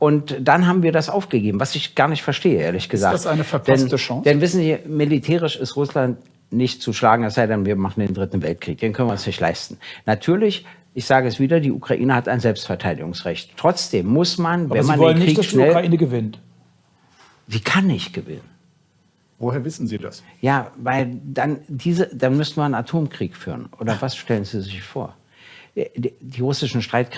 Und dann haben wir das aufgegeben, was ich gar nicht verstehe, ehrlich gesagt. Ist das eine verpasste denn, Chance? Denn wissen Sie, militärisch ist Russland nicht zu schlagen, es sei denn, wir machen den Dritten Weltkrieg. Den können wir uns nicht leisten. Natürlich ich sage es wieder, die Ukraine hat ein Selbstverteidigungsrecht. Trotzdem muss man, Aber wenn Sie man wollen den Krieg nicht, dass die Ukraine gewinnt. sie kann nicht gewinnen. Woher wissen Sie das? Ja, weil dann diese, dann müssten wir einen Atomkrieg führen. Oder was stellen Sie sich vor? Die, die russischen Streitkräfte